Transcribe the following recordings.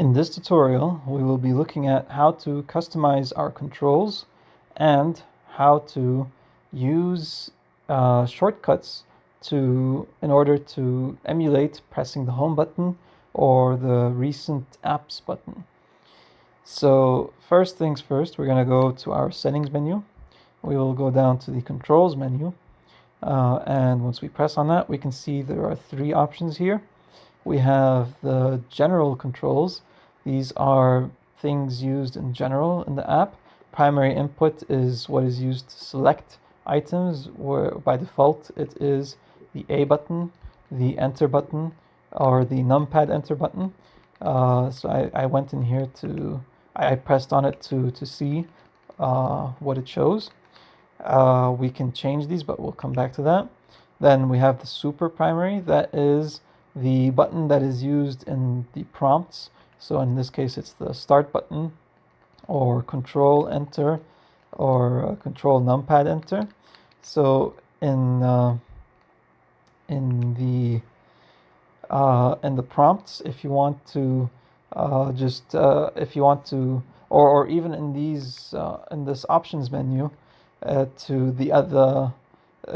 In this tutorial, we will be looking at how to customize our controls and how to use uh, shortcuts to in order to emulate pressing the home button or the recent apps button. So first things first, we're going to go to our settings menu. We will go down to the controls menu. Uh, and once we press on that, we can see there are three options here. We have the general controls. These are things used in general in the app. Primary input is what is used to select items, where by default it is the A button, the enter button, or the numpad enter button. Uh, so I, I went in here to, I pressed on it to, to see uh, what it shows. Uh, we can change these, but we'll come back to that. Then we have the super primary. That is the button that is used in the prompts. So in this case, it's the start button or control enter or control numpad enter. So in uh, in the uh, in the prompts, if you want to uh, just uh, if you want to or, or even in these uh, in this options menu uh, to the other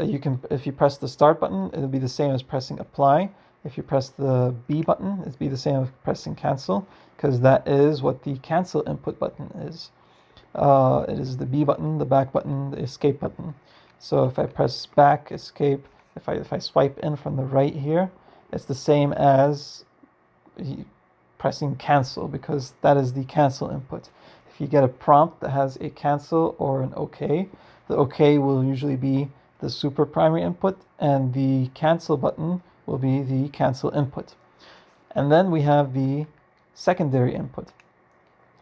you can if you press the start button it'll be the same as pressing apply if you press the B button it'll be the same as pressing cancel because that is what the cancel input button is. Uh, it is the B button the back button the escape button. So if I press back escape if I if I swipe in from the right here it's the same as pressing cancel because that is the cancel input. If you get a prompt that has a cancel or an OK the OK will usually be the super primary input and the cancel button will be the cancel input. And then we have the secondary input.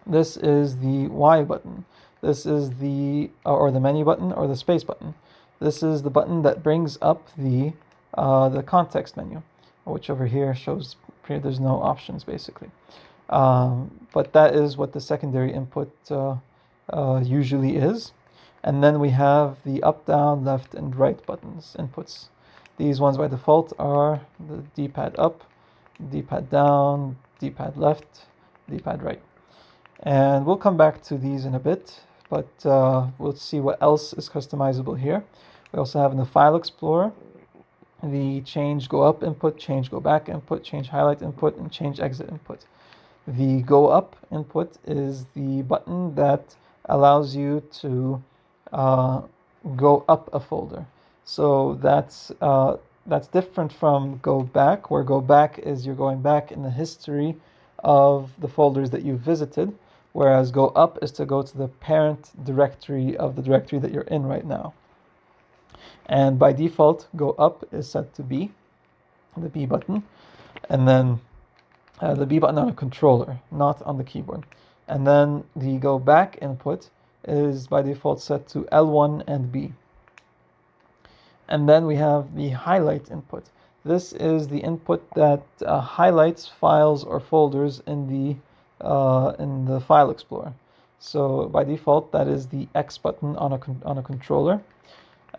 This is the Y button. This is the, or the menu button or the space button. This is the button that brings up the, uh, the context menu, which over here shows there's no options basically. Um, but that is what the secondary input uh, uh, usually is. And then we have the up, down, left, and right buttons, inputs. These ones by default are the D-pad up, D-pad down, D-pad left, D-pad right. And we'll come back to these in a bit, but uh, we'll see what else is customizable here. We also have in the File Explorer the change go up input, change go back input, change highlight input, and change exit input. The go up input is the button that allows you to uh, go up a folder. So that's uh, that's different from go back, where go back is you're going back in the history of the folders that you visited, whereas go up is to go to the parent directory of the directory that you're in right now. And by default, go up is set to B, the B button, and then uh, the B button on a controller, not on the keyboard. And then the go back input is by default set to L1 and B. And then we have the highlight input. This is the input that uh, highlights files or folders in the uh, in the file explorer. So by default, that is the X button on a on a controller.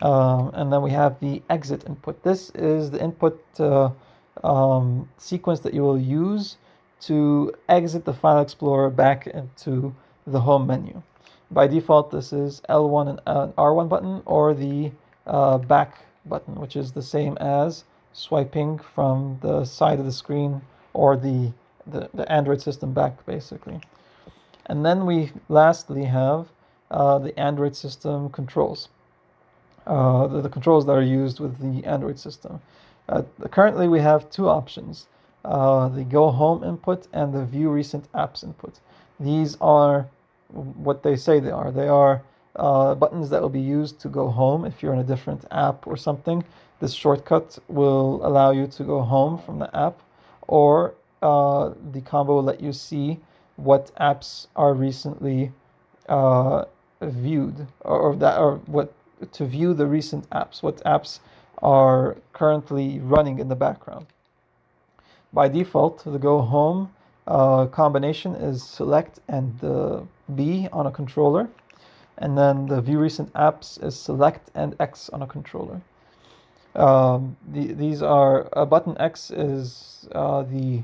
Um, and then we have the exit input. This is the input uh, um, sequence that you will use to exit the file explorer back into the home menu. By default, this is L1 and uh, R1 button or the uh, back button, which is the same as swiping from the side of the screen or the, the, the Android system back, basically. And then we lastly have uh, the Android system controls, uh, the, the, controls that are used with the Android system. Uh, currently, we have two options, uh, the Go Home input and the View Recent Apps input. These are what they say they are. They are uh, buttons that will be used to go home if you're in a different app or something. This shortcut will allow you to go home from the app, or uh, the combo will let you see what apps are recently uh, viewed, or, that, or what to view the recent apps. What apps are currently running in the background. By default, the go home uh, combination is select and the B on a controller. And then the view recent apps is select and X on a controller. Um, the, these are, a button X is uh, the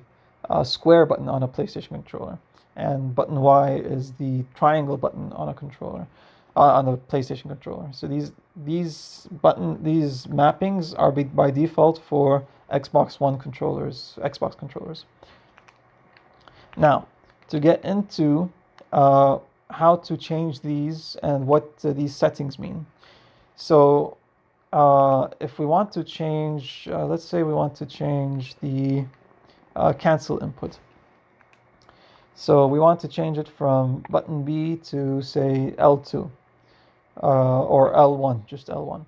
uh, square button on a PlayStation controller, and button Y is the triangle button on a controller, uh, on a PlayStation controller. So these these button these mappings are be, by default for Xbox One controllers, Xbox controllers. Now, to get into uh, how to change these and what uh, these settings mean. So uh, if we want to change, uh, let's say we want to change the uh, cancel input. So we want to change it from button B to say L2 uh, or L1, just L1.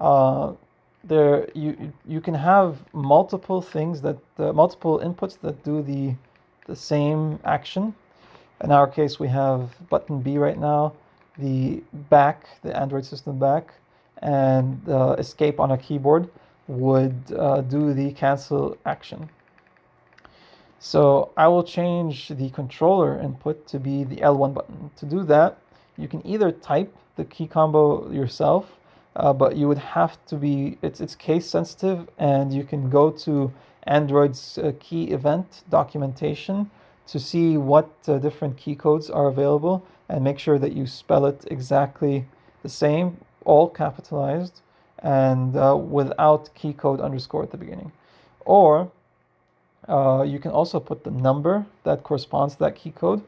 Uh, there you you can have multiple things that multiple inputs that do the the same action. In our case, we have button B right now, the back, the Android system back, and uh, escape on a keyboard would uh, do the cancel action. So I will change the controller input to be the L1 button. To do that, you can either type the key combo yourself, uh, but you would have to be, it's, it's case sensitive and you can go to Android's uh, key event documentation to see what uh, different key codes are available and make sure that you spell it exactly the same, all capitalized and uh, without key code underscore at the beginning. Or uh, you can also put the number that corresponds to that key code,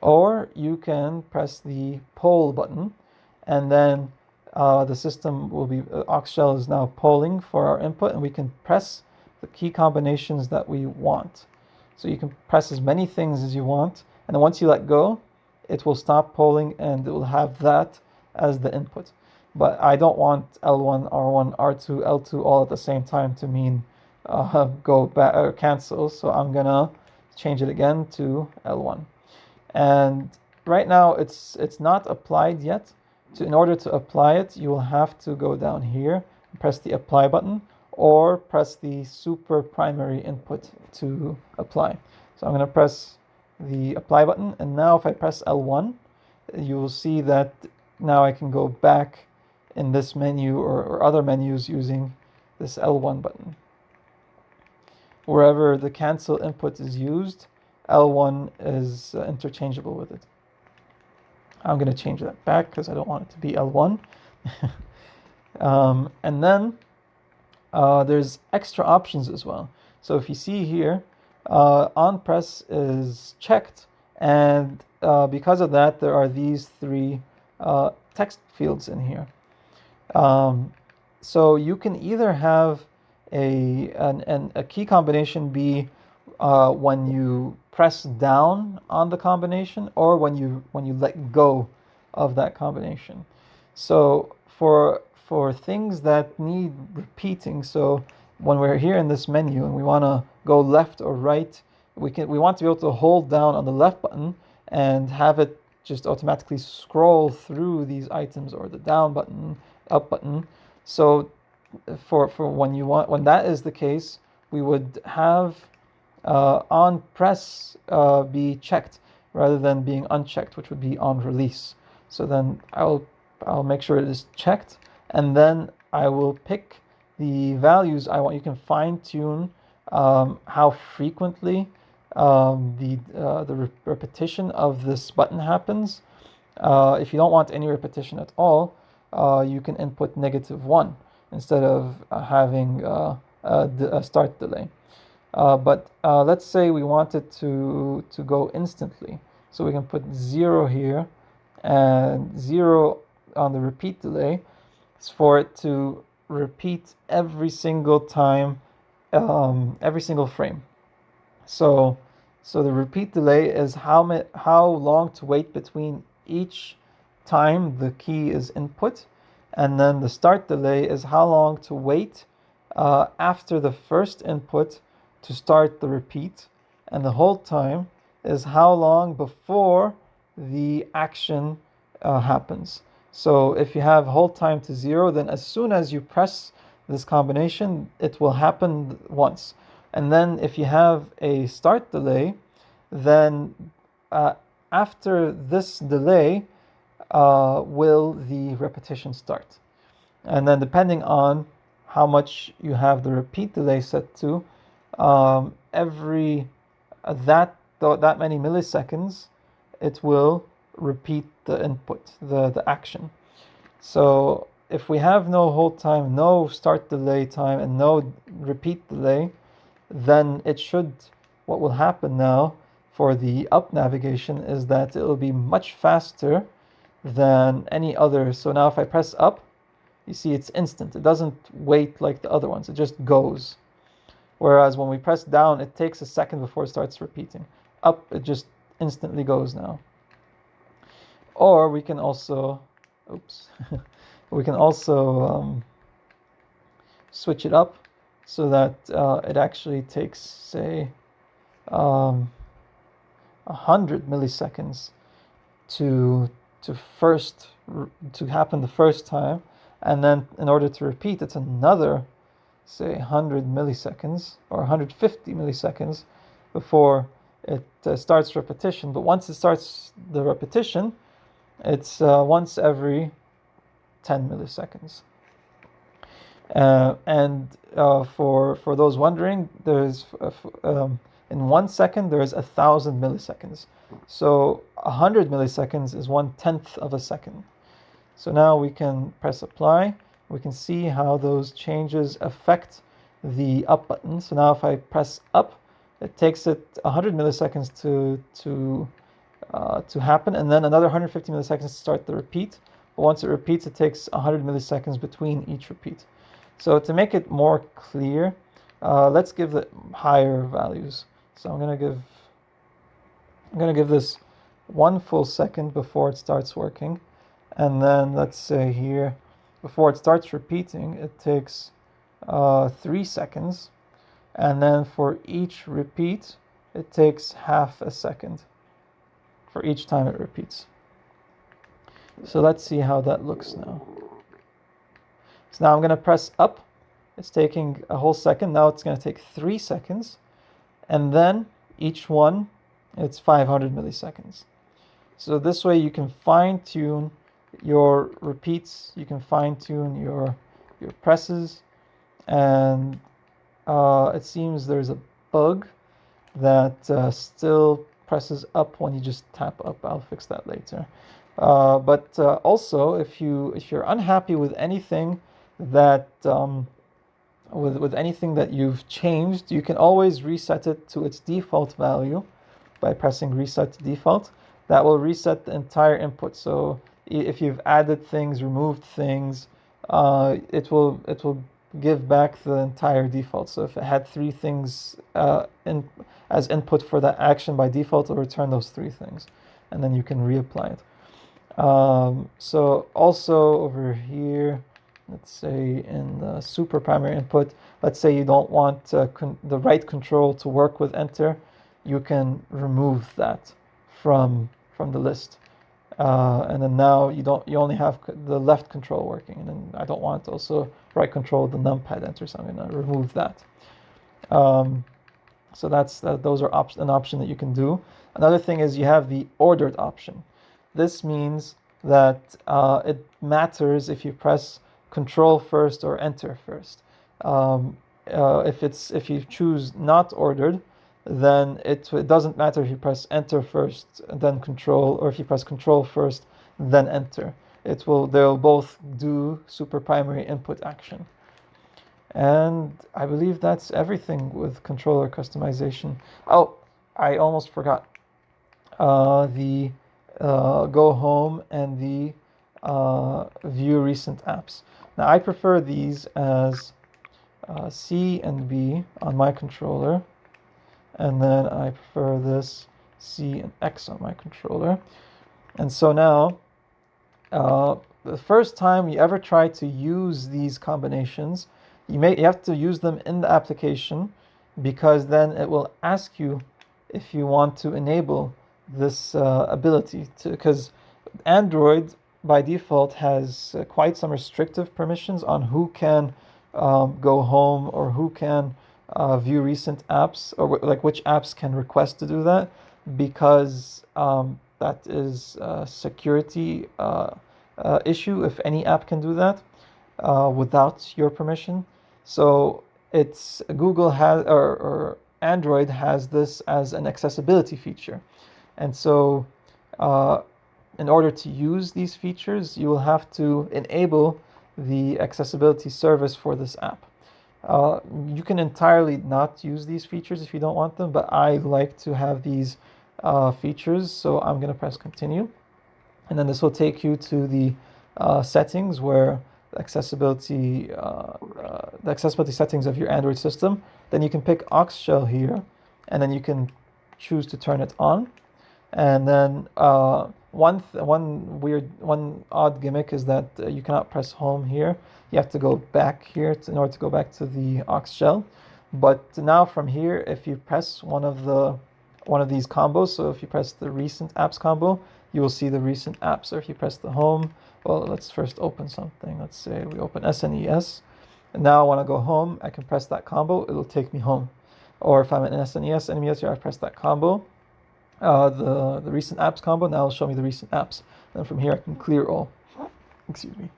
or you can press the poll button, and then uh, the system will be, uh, Oxshell is now polling for our input, and we can press the key combinations that we want. So you can press as many things as you want, and once you let go, it will stop polling and it will have that as the input. But I don't want L1, R1, R2, L2 all at the same time to mean uh, go back or cancel. So I'm gonna change it again to L1. And right now it's it's not applied yet. So in order to apply it, you will have to go down here and press the apply button or press the super primary input to apply. So I'm gonna press the apply button and now if I press L1 you will see that now I can go back in this menu or, or other menus using this L1 button wherever the cancel input is used, L1 is uh, interchangeable with it. I'm going to change that back because I don't want it to be L1. um, and then uh, there's extra options as well. So if you see here, uh, on press is checked, and uh, because of that, there are these three uh, text fields in here. Um, so you can either have a an, an, a key combination be uh, when you press down on the combination or when you when you let go of that combination. So for for things that need repeating, so when we're here in this menu and we want to go left or right, we can we want to be able to hold down on the left button and have it just automatically scroll through these items or the down button, up button. So for for when you want when that is the case, we would have uh, on press uh, be checked rather than being unchecked, which would be on release. So then I'll I'll make sure it is checked, and then I will pick the values I want. You can fine tune um, how frequently um, the uh, the re repetition of this button happens. Uh, if you don't want any repetition at all, uh, you can input negative one instead of uh, having uh, a, start delay. Uh, but let's say we wanted to, to go instantly. So we can put zero here and zero on the repeat delay is for it to repeat every single time, um, every single frame. So, so the repeat delay is how, how long to wait between each time the key is input and then the start delay is how long to wait uh, after the first input to start the repeat. And the hold time is how long before the action uh, happens. So if you have hold time to zero, then as soon as you press this combination, it will happen once. And then if you have a start delay, then uh, after this delay, uh, will the repetition start. And then depending on how much you have the repeat delay set to, um, every uh, that that many milliseconds, it will repeat the input, the, the action. So if we have no hold time, no start delay time, and no repeat delay, then it should, what will happen now for the up navigation is that it will be much faster than any other. So now if I press up, you see it's instant. It doesn't wait like the other ones. It just goes. Whereas when we press down, it takes a second before it starts repeating. Up, it just instantly goes now. Or we can also, oops, we can also um, switch it up so that uh, it actually takes, say, um, 100 milliseconds to to first to happen the first time. And then in order to repeat it's another say 100 milliseconds or 150 milliseconds before it uh, starts repetition. But once it starts the repetition it's uh, once every 10 milliseconds uh, and uh, for for those wondering there's uh, um, in one second there is a thousand milliseconds so a 100 milliseconds is one tenth of a second so now we can press apply. We can see how those changes affect the up button. So now if I press up, it takes it 100 milliseconds to, to, uh, to happen and then another 150 milliseconds to start the repeat. But once it repeats, it takes 100 milliseconds between each repeat. So to make it more clear, uh, let's give it higher values. So I'm gonna give I'm gonna give this one full second before it starts working and then let's say here before it starts repeating it takes uh, three seconds and then for each repeat it takes half a second for each time it repeats. So let's see how that looks now. So now I'm going to press up. It's taking a whole second. Now it's going to take three seconds. And then each one it's 500 milliseconds. So this way you can fine tune your repeats, you can fine tune your your presses, and uh, it seems there's a bug that uh, still presses up when you just tap up. I'll fix that later. Uh, but uh, also, if you if you're unhappy with anything that um, with with anything that you've changed, you can always reset it to its default value by pressing reset to default. That will reset the entire input. So if you've added things, removed things, uh, it will it will give back the entire default. So if it had three things uh, in as input for that action by default, it'll return those three things, and then you can reapply it. Um, so also over here, let's say in the super primary input, let's say you don't want uh, the right control to work with enter, you can remove that from from the list. Uh, and then now you don't you only have the left control working and then I don't want also right control the numpad enter so I'm going to remove that. Um, so that's uh, those are op an option that you can do. Another thing is you have the ordered option. This means that uh, it matters if you press control first or enter first. Um, uh, if it's if you choose not ordered then it, it doesn't matter if you press enter first then control or if you press control first then enter. It will they'll both do super primary input action. And I believe that's everything with controller customization. Oh I almost forgot. Uh, the uh, go home and the uh, view recent apps. Now I prefer these as uh, C and B on my controller and then I prefer this C and X on my controller. And so now, uh, the first time you ever try to use these combinations, you may you have to use them in the application because then it will ask you if you want to enable this uh, ability to because Android by default has uh, quite some restrictive permissions on who can um, go home or who can uh, view recent apps or like which apps can request to do that because um, that is a security uh, uh, issue if any app can do that uh, without your permission. So it's Google has or, or Android has this as an accessibility feature. And so uh, in order to use these features, you will have to enable the accessibility service for this app. Uh, you can entirely not use these features if you don't want them, but I like to have these uh, features. So I'm going to press continue. And then this will take you to the uh, settings where accessibility, uh, uh, the accessibility settings of your Android system. Then you can pick Oxshell here, and then you can choose to turn it on. And then uh, one one weird, one odd gimmick is that you cannot press home here you have to go back here to, in order to go back to the Oxshell. But now from here, if you press one of the one of these combos, so if you press the recent apps combo, you will see the recent apps. Or if you press the home, well, let's first open something. Let's say we open SNES. And now I want to go home. I can press that combo. It'll take me home. Or if I'm in SNES emulator, I press that combo. Uh, the, the recent apps combo, now it'll show me the recent apps. And from here, I can clear all. Excuse me.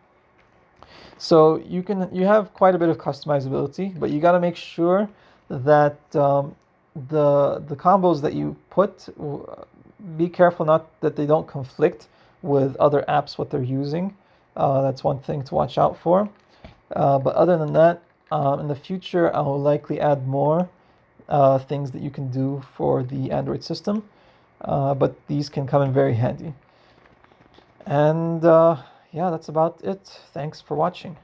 So you can you have quite a bit of customizability, but you got to make sure that um, the the combos that you put, be careful not that they don't conflict with other apps what they're using. Uh, that's one thing to watch out for. Uh, but other than that, um, in the future, I will likely add more uh, things that you can do for the Android system. Uh, but these can come in very handy. And uh, yeah, that's about it. Thanks for watching.